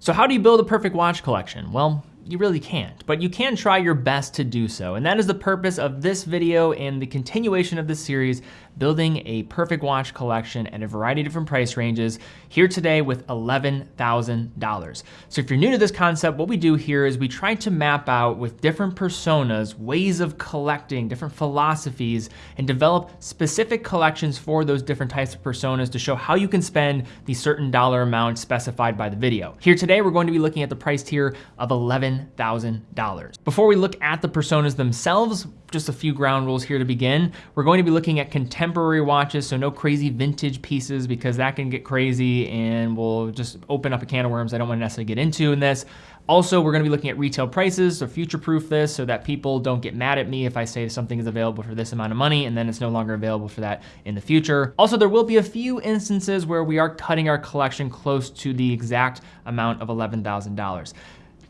So how do you build a perfect watch collection? Well, you really can't, but you can try your best to do so. And that is the purpose of this video and the continuation of this series, building a perfect watch collection at a variety of different price ranges here today with $11,000. So if you're new to this concept, what we do here is we try to map out with different personas, ways of collecting, different philosophies, and develop specific collections for those different types of personas to show how you can spend the certain dollar amount specified by the video. Here today, we're going to be looking at the price tier of 11 $10,000. Before we look at the personas themselves, just a few ground rules here to begin. We're going to be looking at contemporary watches, so no crazy vintage pieces because that can get crazy and we'll just open up a can of worms I don't want to necessarily get into in this. Also, we're gonna be looking at retail prices, so future-proof this so that people don't get mad at me if I say something is available for this amount of money and then it's no longer available for that in the future. Also, there will be a few instances where we are cutting our collection close to the exact amount of $11,000.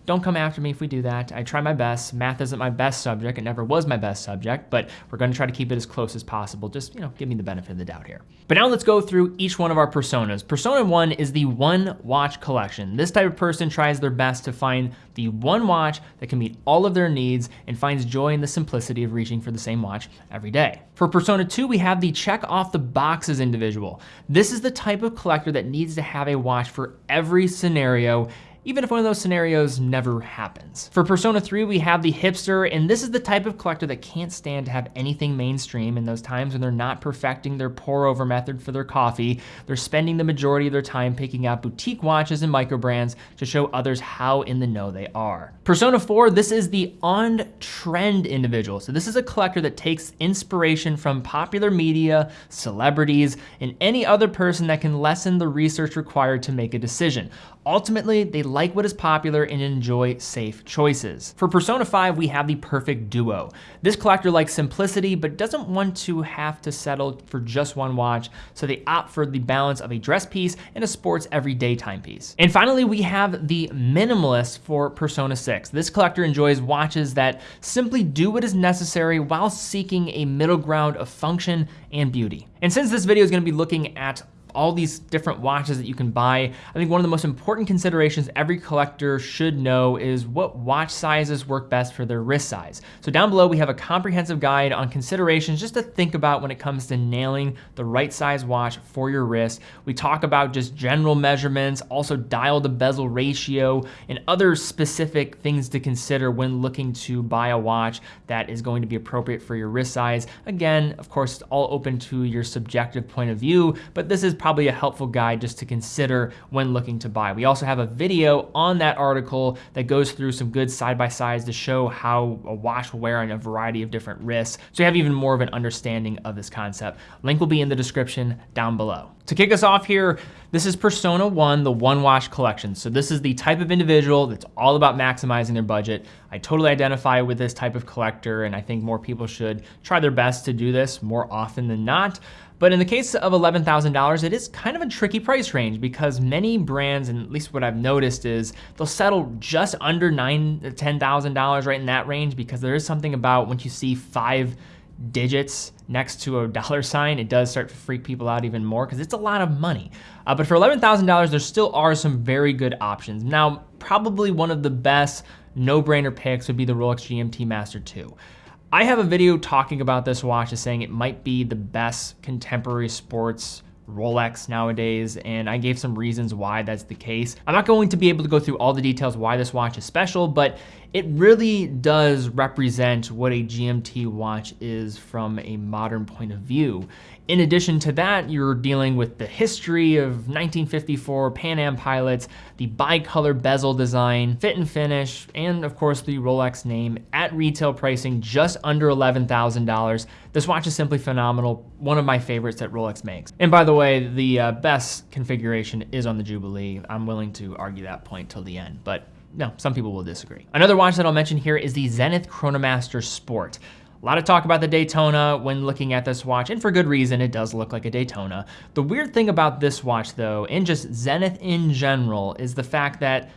Don't come after me if we do that. I try my best. Math isn't my best subject. It never was my best subject, but we're gonna try to keep it as close as possible. Just, you know, give me the benefit of the doubt here. But now let's go through each one of our personas. Persona one is the one watch collection. This type of person tries their best to find the one watch that can meet all of their needs and finds joy in the simplicity of reaching for the same watch every day. For Persona 2, we have the check off the boxes individual. This is the type of collector that needs to have a watch for every scenario even if one of those scenarios never happens. For Persona 3, we have the hipster, and this is the type of collector that can't stand to have anything mainstream in those times when they're not perfecting their pour over method for their coffee. They're spending the majority of their time picking out boutique watches and micro brands to show others how in the know they are. Persona 4, this is the on-trend individual. So this is a collector that takes inspiration from popular media, celebrities, and any other person that can lessen the research required to make a decision. Ultimately, they like what is popular and enjoy safe choices. For Persona 5, we have the perfect duo. This collector likes simplicity, but doesn't want to have to settle for just one watch, so they opt for the balance of a dress piece and a sports everyday timepiece. And finally, we have the minimalist for Persona 6. This collector enjoys watches that simply do what is necessary while seeking a middle ground of function and beauty. And since this video is gonna be looking at all these different watches that you can buy. I think one of the most important considerations every collector should know is what watch sizes work best for their wrist size. So down below, we have a comprehensive guide on considerations just to think about when it comes to nailing the right size watch for your wrist. We talk about just general measurements, also dial to bezel ratio, and other specific things to consider when looking to buy a watch that is going to be appropriate for your wrist size. Again, of course, it's all open to your subjective point of view, but this is probably a helpful guide just to consider when looking to buy. We also have a video on that article that goes through some good side-by-sides to show how a watch will wear on a variety of different wrists. So you have even more of an understanding of this concept. Link will be in the description down below. To kick us off here, this is Persona 1, the One Watch Collection. So this is the type of individual that's all about maximizing their budget. I totally identify with this type of collector, and I think more people should try their best to do this more often than not. But in the case of $11,000, it is kind of a tricky price range because many brands, and at least what I've noticed is they'll settle just under nine, $10,000 right in that range because there is something about once you see five digits next to a dollar sign, it does start to freak people out even more because it's a lot of money. Uh, but for $11,000, there still are some very good options. Now, probably one of the best no-brainer picks would be the Rolex GMT Master 2. I have a video talking about this watch as saying it might be the best contemporary sports Rolex nowadays, and I gave some reasons why that's the case. I'm not going to be able to go through all the details why this watch is special, but it really does represent what a GMT watch is from a modern point of view. In addition to that, you're dealing with the history of 1954 Pan Am pilots, the bicolor bezel design, fit and finish, and of course the Rolex name at retail pricing just under $11,000. This watch is simply phenomenal, one of my favorites that Rolex makes. And by the way, the uh, best configuration is on the Jubilee. I'm willing to argue that point till the end, but no, some people will disagree. Another watch that I'll mention here is the Zenith Chronomaster Sport. A lot of talk about the Daytona when looking at this watch, and for good reason, it does look like a Daytona. The weird thing about this watch though, and just Zenith in general, is the fact that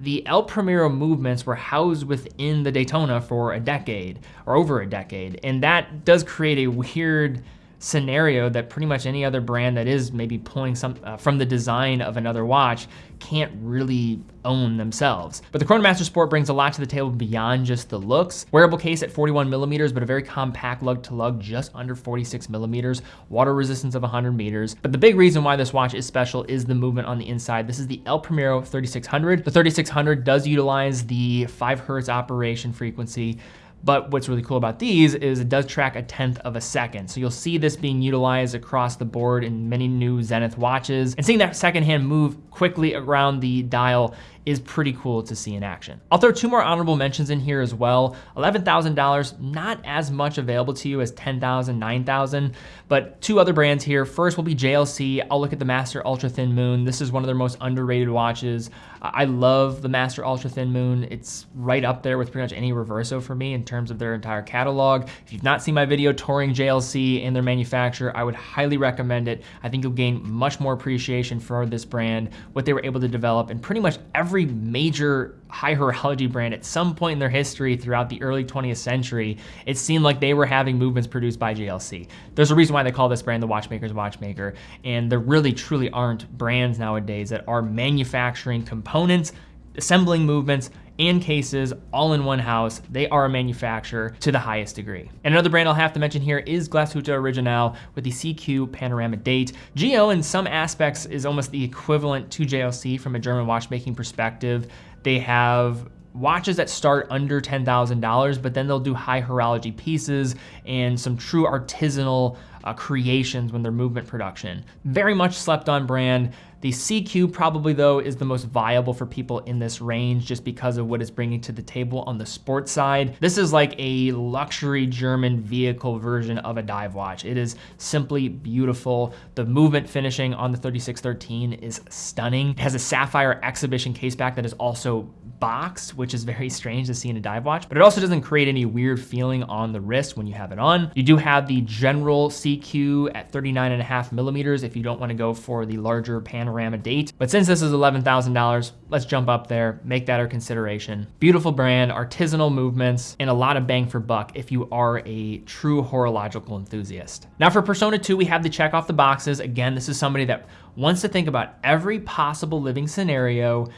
the El Primero movements were housed within the Daytona for a decade, or over a decade, and that does create a weird scenario that pretty much any other brand that is maybe pulling some uh, from the design of another watch can't really own themselves. But the Chronomaster Sport brings a lot to the table beyond just the looks. Wearable case at 41 millimeters, but a very compact lug to lug, just under 46 millimeters, water resistance of 100 meters. But the big reason why this watch is special is the movement on the inside. This is the El Primero 3600. The 3600 does utilize the 5 hertz operation frequency but what's really cool about these is it does track a tenth of a second. So you'll see this being utilized across the board in many new Zenith watches. And seeing that second hand move quickly around the dial is pretty cool to see in action. I'll throw two more honorable mentions in here as well. $11,000, not as much available to you as 10,000, 9,000, but two other brands here. First will be JLC. I'll look at the Master Ultra Thin Moon. This is one of their most underrated watches. I love the Master Ultra Thin Moon. It's right up there with pretty much any Reverso for me in terms of their entire catalog. If you've not seen my video touring JLC and their manufacturer, I would highly recommend it. I think you'll gain much more appreciation for this brand, what they were able to develop, and pretty much every major high horology brand at some point in their history throughout the early 20th century, it seemed like they were having movements produced by JLC. There's a reason why they call this brand the watchmaker's watchmaker, and there really truly aren't brands nowadays that are manufacturing components, assembling movements, and cases all in one house. They are a manufacturer to the highest degree. And another brand I'll have to mention here is Glashütte Original with the SeaQ panorama date. GO in some aspects is almost the equivalent to JLC from a German watchmaking perspective. They have watches that start under $10,000, but then they'll do high horology pieces and some true artisanal uh, creations when they're movement production. Very much slept on brand. The SeaQ probably though is the most viable for people in this range just because of what it's bringing to the table on the sports side. This is like a luxury German vehicle version of a dive watch. It is simply beautiful. The movement finishing on the 3613 is stunning. It has a sapphire exhibition case back that is also boxed, which is very strange to see in a dive watch, but it also doesn't create any weird feeling on the wrist when you have it on. You do have the general SeaQ at 39 and a half millimeters if you don't wanna go for the larger panorama date. But since this is $11,000, let's jump up there, make that our consideration. Beautiful brand, artisanal movements, and a lot of bang for buck if you are a true horological enthusiast. Now for Persona 2, we have the check off the boxes. Again, this is somebody that wants to think about every possible living scenario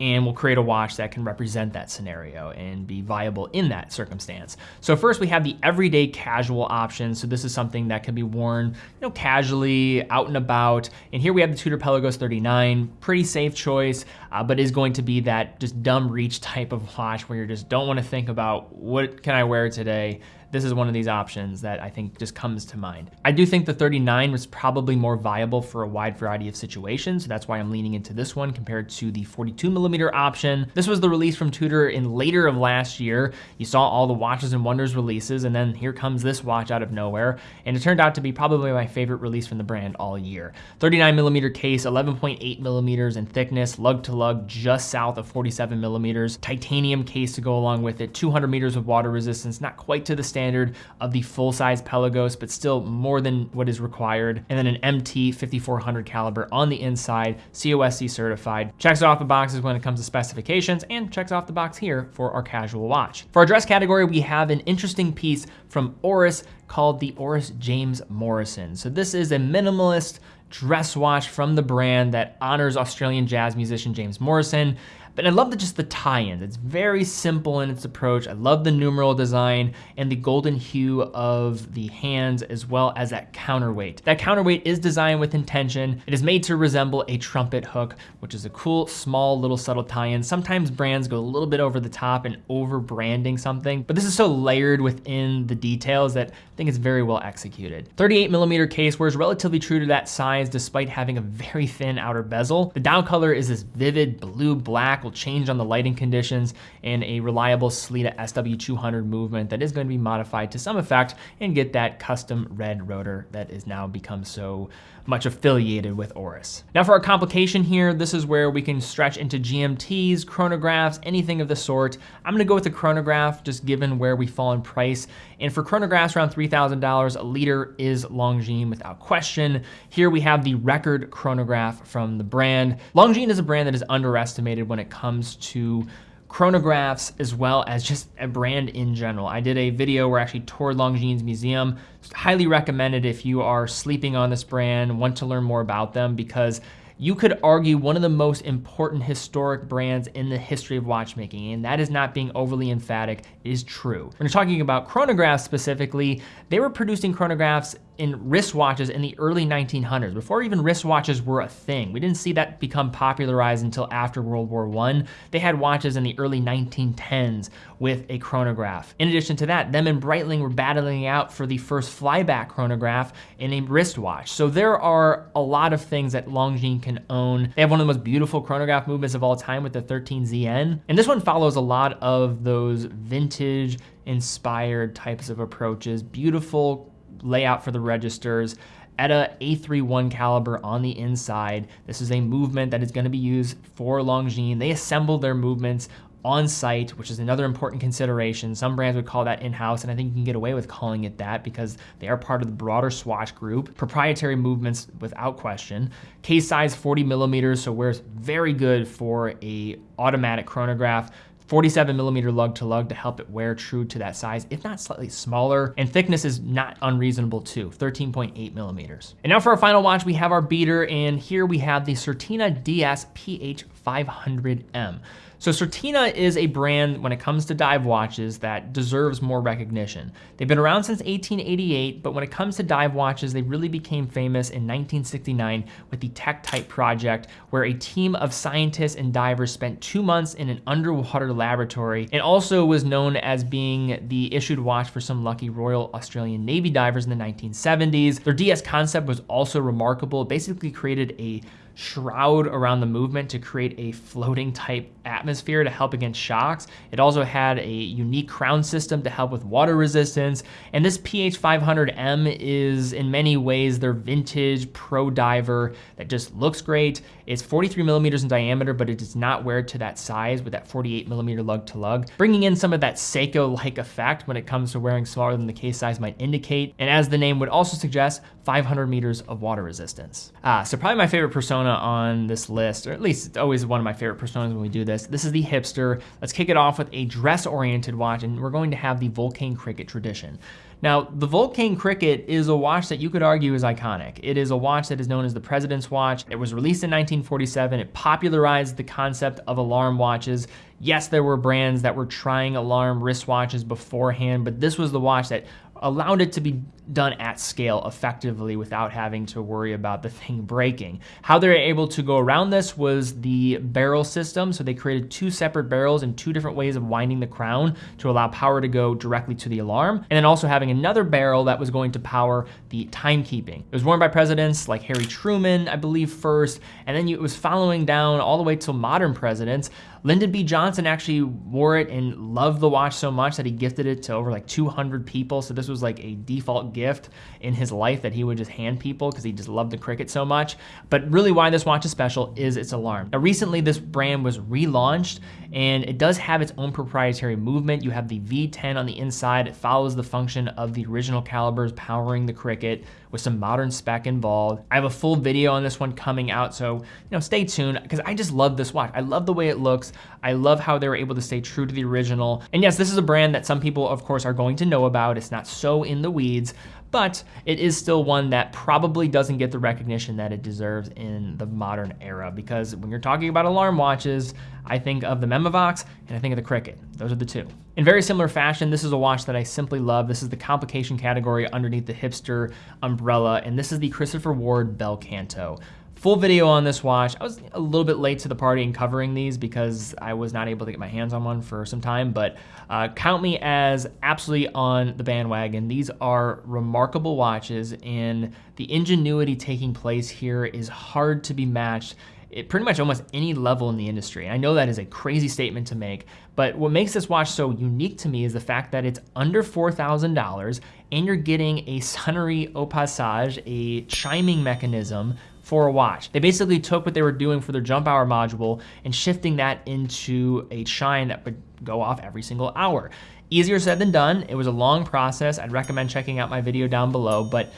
and we'll create a watch that can represent that scenario and be viable in that circumstance. So first we have the everyday casual option. So this is something that can be worn you know, casually out and about. And here we have the Tudor Pelagos 39, pretty safe choice, uh, but is going to be that just dumb reach type of watch where you just don't wanna think about what can I wear today? This is one of these options that I think just comes to mind. I do think the 39 was probably more viable for a wide variety of situations. So that's why I'm leaning into this one compared to the 42 millimeter option. This was the release from Tudor in later of last year. You saw all the Watches and Wonders releases, and then here comes this watch out of nowhere. And it turned out to be probably my favorite release from the brand all year. 39 millimeter case, 11.8 millimeters in thickness, lug to lug, just south of 47 millimeters. Titanium case to go along with it, 200 meters of water resistance, not quite to the standard standard of the full-size Pelagos, but still more than what is required. And then an MT 5400 caliber on the inside, COSC certified. Checks off the boxes when it comes to specifications and checks off the box here for our casual watch. For our dress category, we have an interesting piece from Oris called the Oris James Morrison. So this is a minimalist dress watch from the brand that honors Australian jazz musician James Morrison. But I love the, just the tie-ins. It's very simple in its approach. I love the numeral design and the golden hue of the hands as well as that counterweight. That counterweight is designed with intention. It is made to resemble a trumpet hook, which is a cool, small, little subtle tie-in. Sometimes brands go a little bit over the top and over branding something, but this is so layered within the details that I think it's very well executed. 38 millimeter case wears relatively true to that size despite having a very thin outer bezel. The dial color is this vivid blue black will change on the lighting conditions and a reliable Sellita SW200 movement that is going to be modified to some effect and get that custom red rotor that is now become so much affiliated with Oris. Now for our complication here, this is where we can stretch into GMTs, chronographs, anything of the sort. I'm gonna go with the chronograph just given where we fall in price. And for chronographs around $3,000, a leader is Longines without question. Here we have the record chronograph from the brand. Longines is a brand that is underestimated when it comes to chronographs as well as just a brand in general. I did a video where I actually toured Longines Museum. Highly recommended if you are sleeping on this brand, want to learn more about them because you could argue one of the most important historic brands in the history of watchmaking, and that is not being overly emphatic, is true. When you're talking about chronographs specifically, they were producing chronographs in wristwatches in the early 1900s, before even wristwatches were a thing. We didn't see that become popularized until after World War I. They had watches in the early 1910s with a chronograph. In addition to that, them and Breitling were battling out for the first flyback chronograph in a wristwatch. So there are a lot of things that Longines can own. They have one of the most beautiful chronograph movements of all time with the 13ZN. And this one follows a lot of those vintage inspired types of approaches, beautiful layout for the registers, ETA A31 caliber on the inside. This is a movement that is gonna be used for Longines. They assemble their movements on site, which is another important consideration. Some brands would call that in-house, and I think you can get away with calling it that because they are part of the broader Swatch group. Proprietary movements without question. Case size 40 millimeters, so wears very good for a automatic chronograph. 47 millimeter lug to lug to help it wear true to that size, if not slightly smaller. And thickness is not unreasonable too, 13.8 millimeters. And now for our final watch, we have our beater, and here we have the Certina DS PH500M. So Certina is a brand when it comes to dive watches that deserves more recognition. They've been around since 1888, but when it comes to dive watches, they really became famous in 1969 with the Tektite project, where a team of scientists and divers spent two months in an underwater laboratory and also was known as being the issued watch for some lucky Royal Australian Navy divers in the 1970s. Their DS concept was also remarkable. It basically created a shroud around the movement to create a floating type atmosphere to help against shocks. It also had a unique crown system to help with water resistance. And this PH500M is in many ways their vintage pro diver that just looks great. It's 43 millimeters in diameter, but it does not wear to that size with that 48 millimeter lug to lug, bringing in some of that Seiko-like effect when it comes to wearing smaller than the case size might indicate. And as the name would also suggest, 500 meters of water resistance. Ah, so probably my favorite persona on this list, or at least it's always one of my favorite personas when we do this. This is the hipster. Let's kick it off with a dress-oriented watch, and we're going to have the Vulcain Cricket tradition. Now, the Vulcain Cricket is a watch that you could argue is iconic. It is a watch that is known as the President's Watch. It was released in 1947. It popularized the concept of alarm watches. Yes, there were brands that were trying alarm wristwatches beforehand, but this was the watch that allowed it to be done at scale effectively without having to worry about the thing breaking. How they're able to go around this was the barrel system. So they created two separate barrels and two different ways of winding the crown to allow power to go directly to the alarm. And then also having another barrel that was going to power the timekeeping. It was worn by presidents like Harry Truman, I believe first, and then it was following down all the way till modern presidents. Lyndon B. Johnson actually wore it and loved the watch so much that he gifted it to over like 200 people. So this was like a default gift in his life that he would just hand people because he just loved the cricket so much. But really why this watch is special is its alarm. Now recently this brand was relaunched and it does have its own proprietary movement. You have the V10 on the inside. It follows the function of the original calibers powering the cricket with some modern spec involved. I have a full video on this one coming out, so you know, stay tuned because I just love this watch. I love the way it looks. I love how they were able to stay true to the original. And yes, this is a brand that some people, of course, are going to know about. It's not so in the weeds, but it is still one that probably doesn't get the recognition that it deserves in the modern era because when you're talking about alarm watches, I think of the Memovox and I think of the Cricket. Those are the two. In very similar fashion, this is a watch that I simply love. This is the complication category underneath the hipster umbrella, and this is the Christopher Ward Bel Canto. Full video on this watch. I was a little bit late to the party in covering these because I was not able to get my hands on one for some time, but uh, count me as absolutely on the bandwagon. These are remarkable watches and the ingenuity taking place here is hard to be matched at pretty much almost any level in the industry. I know that is a crazy statement to make, but what makes this watch so unique to me is the fact that it's under $4,000 and you're getting a sonnerie au passage, a chiming mechanism for a watch. They basically took what they were doing for their jump hour module and shifting that into a chime that would go off every single hour. Easier said than done. It was a long process. I'd recommend checking out my video down below, but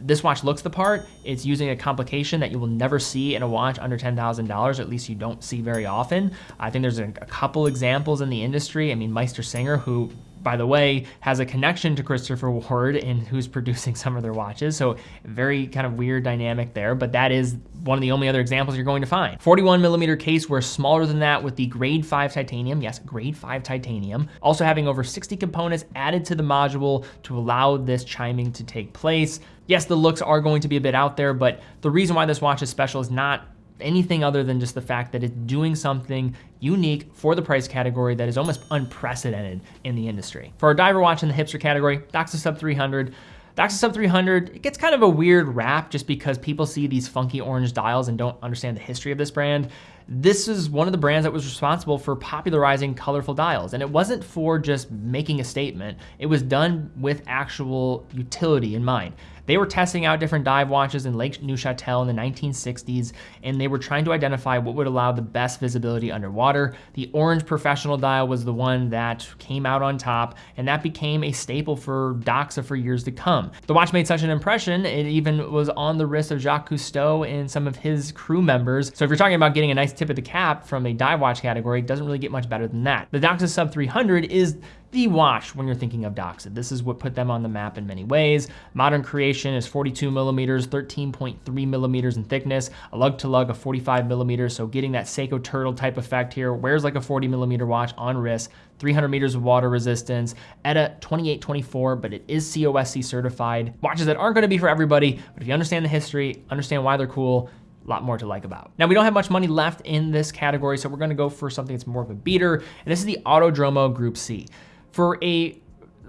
This watch looks the part. It's using a complication that you will never see in a watch under $10,000, at least you don't see very often. I think there's a, a couple examples in the industry. I mean, MeisterSinger, who by the way, has a connection to Christopher Ward and who's producing some of their watches. So very kind of weird dynamic there, but that is one of the only other examples you're going to find. 41 millimeter case, we're smaller than that with the grade five titanium. Yes, grade five titanium. Also having over 60 components added to the module to allow this chiming to take place. Yes, the looks are going to be a bit out there, but the reason why this watch is special is not anything other than just the fact that it's doing something unique for the price category that is almost unprecedented in the industry. For our diver watch in the hipster category, Doxa Sub 300, Doxa Sub 300, it gets kind of a weird rap just because people see these funky orange dials and don't understand the history of this brand. This is one of the brands that was responsible for popularizing colorful dials. And it wasn't for just making a statement. It was done with actual utility in mind. They were testing out different dive watches in Lake Neuchatel in the 1960s, and they were trying to identify what would allow the best visibility underwater. The orange professional dial was the one that came out on top, and that became a staple for Doxa for years to come. The watch made such an impression, it even was on the wrist of Jacques Cousteau and some of his crew members. So if you're talking about getting a nice tip of the cap from a dive watch category, doesn't really get much better than that. The Doxa Sub 300 is the watch when you're thinking of Doxa. This is what put them on the map in many ways. Modern creation is 42 millimeters, 13.3 millimeters in thickness, a lug to lug of 45 millimeters. So getting that Seiko turtle type effect here, wears like a 40 millimeter watch on wrist, 300 meters of water resistance, ETA 2824, but it is COSC certified. Watches that aren't gonna be for everybody, but if you understand the history, understand why they're cool, a lot more to like about. Now we don't have much money left in this category, so we're gonna go for something that's more of a beater, and this is the Autodromo Group C. For a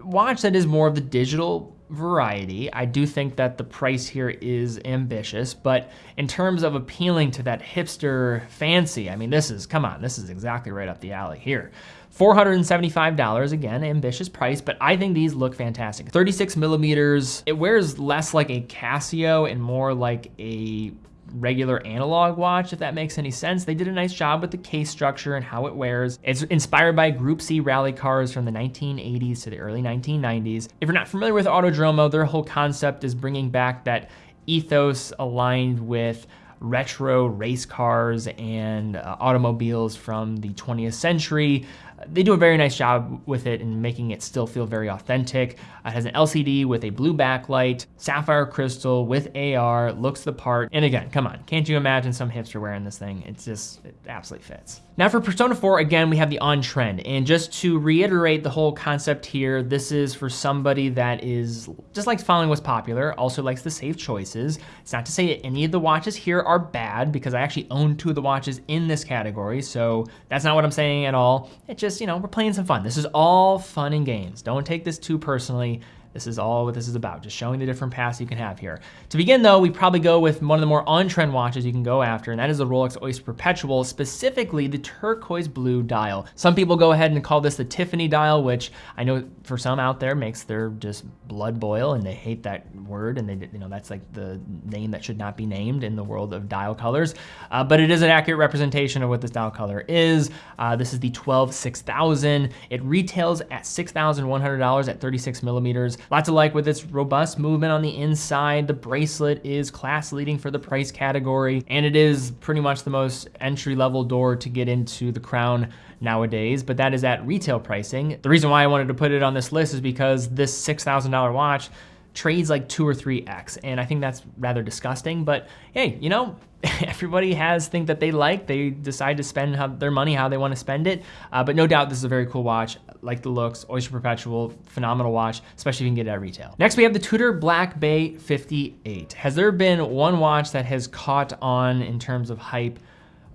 watch that is more of the digital variety, I do think that the price here is ambitious, but in terms of appealing to that hipster fancy, I mean, this is, come on, this is exactly right up the alley here. $475, again, ambitious price, but I think these look fantastic. 36 millimeters, it wears less like a Casio and more like a regular analog watch, if that makes any sense. They did a nice job with the case structure and how it wears. It's inspired by Group C rally cars from the 1980s to the early 1990s. If you're not familiar with Autodromo, their whole concept is bringing back that ethos aligned with retro race cars and uh, automobiles from the 20th century. They do a very nice job with it and making it still feel very authentic. It has an LCD with a blue backlight, sapphire crystal with AR, looks the part. And again, come on, can't you imagine some hipster wearing this thing? It's just, it absolutely fits. Now for Persona 4, again, we have the on trend. And just to reiterate the whole concept here, this is for somebody that is just likes following what's popular, also likes the safe choices. It's not to say that any of the watches here are bad because I actually own two of the watches in this category. So that's not what I'm saying at all. It just, you know, we're playing some fun. This is all fun and games. Don't take this too personally. This is all what this is about, just showing the different paths you can have here. To begin though, we probably go with one of the more on-trend watches you can go after, and that is the Rolex Oyster Perpetual, specifically the turquoise blue dial. Some people go ahead and call this the Tiffany dial, which I know for some out there makes their just blood boil and they hate that word and they, you know, that's like the name that should not be named in the world of dial colors. Uh, but it is an accurate representation of what this dial color is. Uh, this is the 12 6000. It retails at $6,100 at 36 millimeters. Lots of like with its robust movement on the inside. The bracelet is class leading for the price category, and it is pretty much the most entry level door to get into the crown nowadays, but that is at retail pricing. The reason why I wanted to put it on this list is because this $6,000 watch trades like two or three X. And I think that's rather disgusting, but hey, you know, everybody has things that they like. They decide to spend how, their money how they want to spend it. Uh, but no doubt this is a very cool watch. Like the looks, Oyster Perpetual, phenomenal watch, especially if you can get it at retail. Next, we have the Tudor Black Bay 58. Has there been one watch that has caught on in terms of hype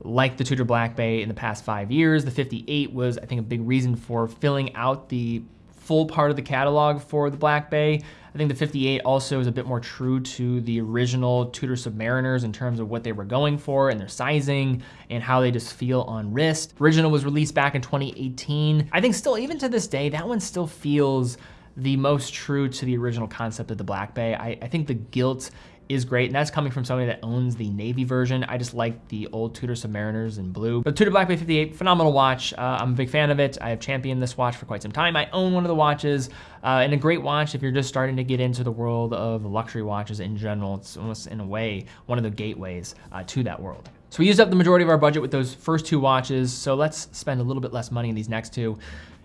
like the Tudor Black Bay in the past five years? The 58 was, I think, a big reason for filling out the full part of the catalog for the Black Bay. I think the 58 also is a bit more true to the original Tudor Submariners in terms of what they were going for and their sizing and how they just feel on wrist. Original was released back in 2018. I think still, even to this day, that one still feels the most true to the original concept of the Black Bay. I, I think the gilt is great. And that's coming from somebody that owns the navy version. I just like the old Tudor Submariners in blue. But Tudor Black Bay 58, phenomenal watch. Uh, I'm a big fan of it. I have championed this watch for quite some time. I own one of the watches uh, and a great watch if you're just starting to get into the world of luxury watches in general. It's almost in a way, one of the gateways uh, to that world. So we used up the majority of our budget with those first two watches. So let's spend a little bit less money in these next two.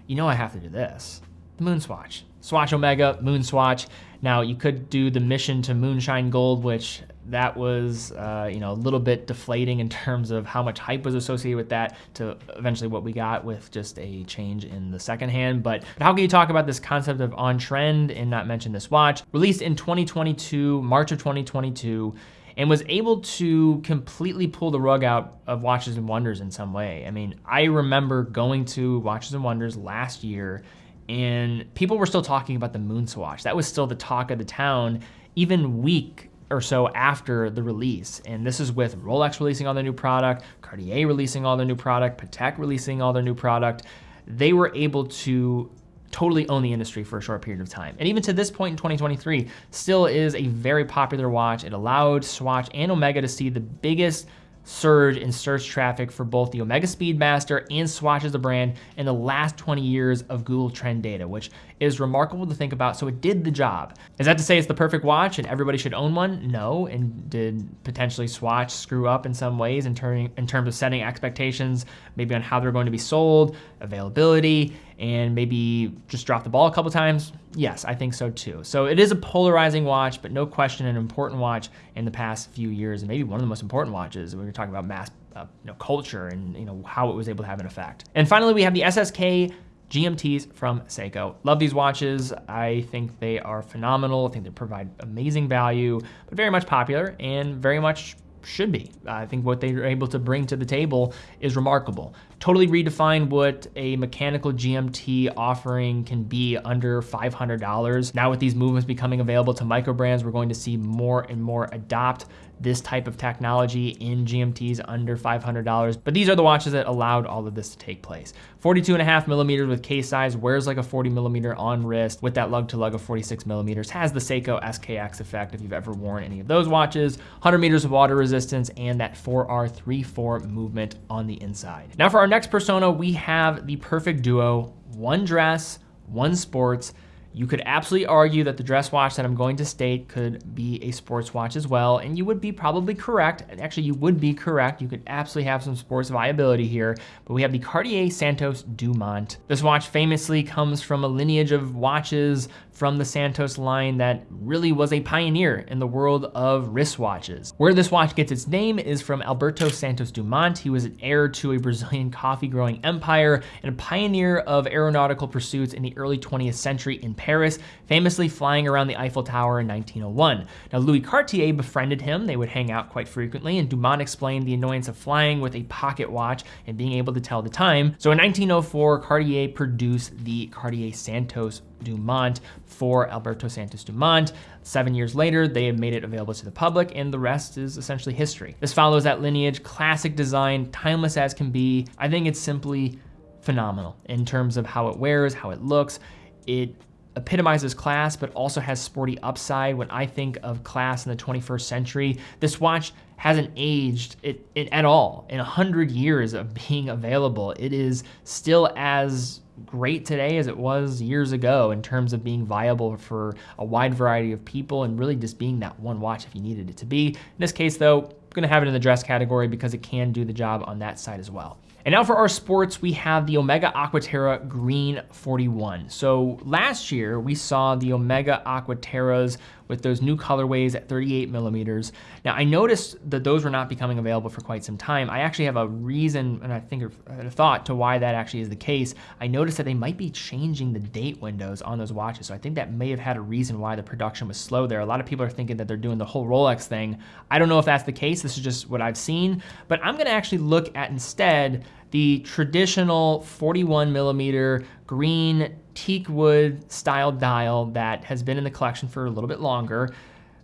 You know I have to do this, the Moon Swatch. Swatch Omega, Moon Swatch. Now you could do the mission to Moonshine Gold, which that was uh, you know a little bit deflating in terms of how much hype was associated with that to eventually what we got with just a change in the second hand. But how can you talk about this concept of on trend and not mention this watch? Released in 2022, March of 2022 and was able to completely pull the rug out of Watches and Wonders in some way. I mean, I remember going to Watches and Wonders last year and people were still talking about the moon swatch. That was still the talk of the town, even week or so after the release. And this is with Rolex releasing all their new product, Cartier releasing all their new product, Patek releasing all their new product. They were able to totally own the industry for a short period of time. And even to this point in 2023, still is a very popular watch. It allowed Swatch and Omega to see the biggest surge in search traffic for both the Omega Speedmaster and Swatch as a brand in the last 20 years of Google Trend data, which is remarkable to think about. So it did the job. Is that to say it's the perfect watch and everybody should own one? No. And did potentially Swatch screw up in some ways in, in terms of setting expectations, maybe on how they're going to be sold, availability, and maybe just drop the ball a couple times? Yes, I think so too. So it is a polarizing watch, but no question an important watch in the past few years, and maybe one of the most important watches when you're talking about mass uh, you know, culture and you know how it was able to have an effect. And finally, we have the SSK GMTs from Seiko. Love these watches. I think they are phenomenal. I think they provide amazing value, but very much popular and very much should be. I think what they are able to bring to the table is remarkable. Totally redefine what a mechanical GMT offering can be under $500. Now with these movements becoming available to micro brands, we're going to see more and more adopt this type of technology in GMTs under $500. But these are the watches that allowed all of this to take place. 42 and a half millimeters with case size, wears like a 40 millimeter on wrist with that lug to lug of 46 millimeters, has the Seiko SKX effect if you've ever worn any of those watches, 100 meters of water resistance, and that 4R34 movement on the inside. Now for our next persona, we have the perfect duo, one dress, one sports, you could absolutely argue that the dress watch that I'm going to state could be a sports watch as well, and you would be probably correct. And actually, you would be correct. You could absolutely have some sports viability here, but we have the Cartier Santos Dumont. This watch famously comes from a lineage of watches from the Santos line that really was a pioneer in the world of wristwatches. Where this watch gets its name is from Alberto Santos Dumont. He was an heir to a Brazilian coffee growing empire and a pioneer of aeronautical pursuits in the early 20th century in Paris, famously flying around the Eiffel Tower in 1901. Now, Louis Cartier befriended him. They would hang out quite frequently, and Dumont explained the annoyance of flying with a pocket watch and being able to tell the time. So in 1904, Cartier produced the Cartier Santos Dumont for Alberto Santos Dumont. Seven years later, they have made it available to the public, and the rest is essentially history. This follows that lineage, classic design, timeless as can be. I think it's simply phenomenal in terms of how it wears, how it looks. It epitomizes class, but also has sporty upside. When I think of class in the 21st century, this watch hasn't aged it, it at all. In 100 years of being available, it is still as great today as it was years ago in terms of being viable for a wide variety of people and really just being that one watch if you needed it to be. In this case though, I'm gonna have it in the dress category because it can do the job on that side as well. And now for our sports, we have the Omega Aquaterra Green 41. So last year we saw the Omega Aquaterras with those new colorways at 38 millimeters. Now I noticed that those were not becoming available for quite some time. I actually have a reason and I think a thought to why that actually is the case. I noticed that they might be changing the date windows on those watches. So I think that may have had a reason why the production was slow there. A lot of people are thinking that they're doing the whole Rolex thing. I don't know if that's the case. This is just what I've seen, but I'm gonna actually look at instead the traditional 41 millimeter green teak wood style dial that has been in the collection for a little bit longer.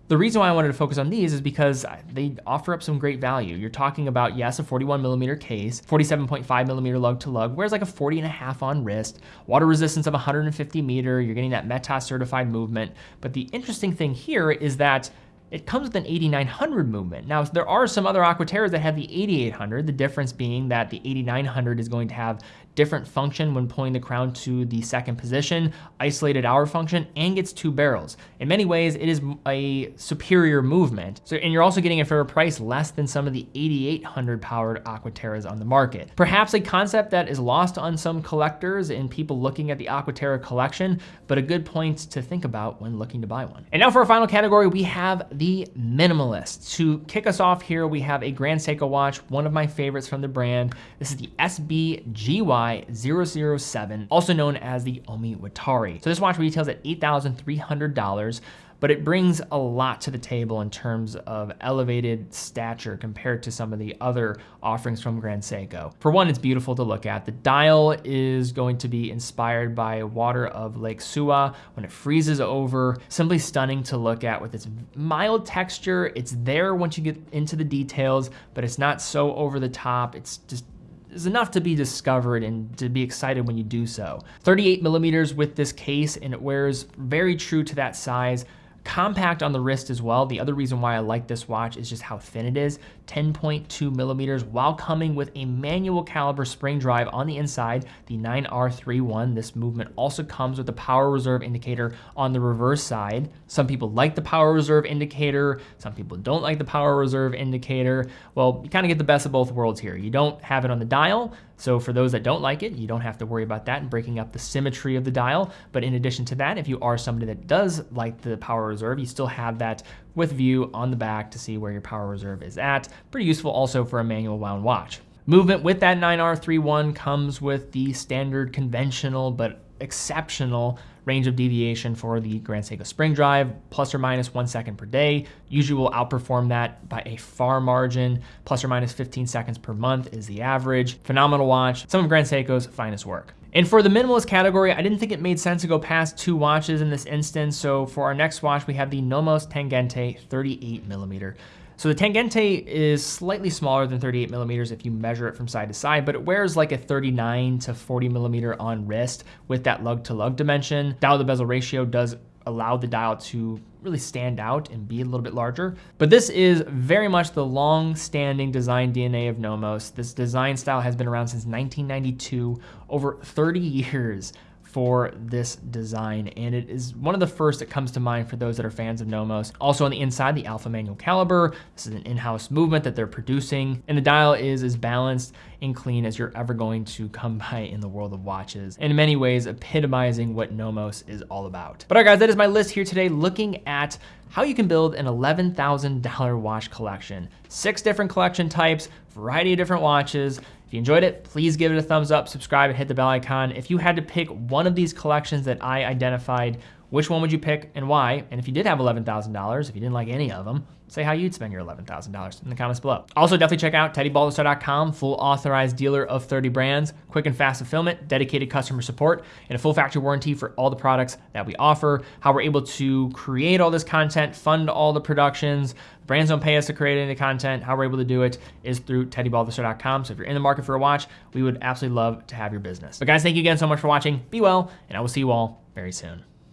The reason why I wanted to focus on these is because they offer up some great value. You're talking about, yes, a 41 millimeter case, 47.5 millimeter lug to lug, whereas like a 40 and a half on wrist, water resistance of 150 meter, you're getting that METAS certified movement. But the interesting thing here is that it comes with an 8900 movement. Now, there are some other Aquaterras that have the 8800, the difference being that the 8900 is going to have different function when pulling the crown to the second position, isolated hour function, and gets two barrels. In many ways, it is a superior movement. So, and you're also getting it for a price less than some of the 8800 powered Aquaterras on the market. Perhaps a concept that is lost on some collectors and people looking at the Aquaterra collection, but a good point to think about when looking to buy one. And now for our final category, we have the minimalist. To kick us off here, we have a Grand Seiko watch, one of my favorites from the brand. This is the SBGY 007, also known as the Omiwatari. So this watch retails at $8,300 but it brings a lot to the table in terms of elevated stature compared to some of the other offerings from Grand Seiko. For one, it's beautiful to look at. The dial is going to be inspired by water of Lake Suwa when it freezes over. Simply stunning to look at with its mild texture. It's there once you get into the details, but it's not so over the top. It's just is enough to be discovered and to be excited when you do so. 38 millimeters with this case and it wears very true to that size. Compact on the wrist as well. The other reason why I like this watch is just how thin it is, 10.2 millimeters, while coming with a manual caliber spring drive on the inside, the 9R31. This movement also comes with a power reserve indicator on the reverse side. Some people like the power reserve indicator. Some people don't like the power reserve indicator. Well, you kind of get the best of both worlds here. You don't have it on the dial, so for those that don't like it, you don't have to worry about that and breaking up the symmetry of the dial. But in addition to that, if you are somebody that does like the power reserve, you still have that with view on the back to see where your power reserve is at. Pretty useful also for a manual wound watch. Movement with that 9R31 comes with the standard conventional but exceptional range of deviation for the Grand Seiko Spring Drive, plus or minus one second per day. Usually will outperform that by a far margin. Plus or minus 15 seconds per month is the average. Phenomenal watch, some of Grand Seiko's finest work. And for the minimalist category, I didn't think it made sense to go past two watches in this instance. So for our next watch, we have the Nomos Tangente 38 millimeter. So the Tangente is slightly smaller than 38 millimeters if you measure it from side to side, but it wears like a 39 to 40 millimeter on wrist with that lug to lug dimension. Dial to bezel ratio does allow the dial to really stand out and be a little bit larger. But this is very much the long-standing design DNA of Nomos. This design style has been around since 1992, over 30 years for this design, and it is one of the first that comes to mind for those that are fans of Nomos. Also on the inside, the Alpha manual caliber. This is an in-house movement that they're producing, and the dial is as balanced and clean as you're ever going to come by in the world of watches. And in many ways, epitomizing what Nomos is all about. But all right, guys, that is my list here today, looking at how you can build an $11,000 watch collection. Six different collection types, variety of different watches, if you enjoyed it, please give it a thumbs up, subscribe, and hit the bell icon. If you had to pick one of these collections that I identified, which one would you pick and why? And if you did have $11,000, if you didn't like any of them, say how you'd spend your $11,000 in the comments below. Also, definitely check out TeddyBaldassarre.com, full authorized dealer of 30 brands, quick and fast fulfillment, dedicated customer support, and a full factory warranty for all the products that we offer. How we're able to create all this content, fund all the productions, brands don't pay us to create any content. How we're able to do it is through TeddyBaldassarre.com. So if you're in the market for a watch, we would absolutely love to have your business. But guys, thank you again so much for watching. Be well, and I will see you all very soon.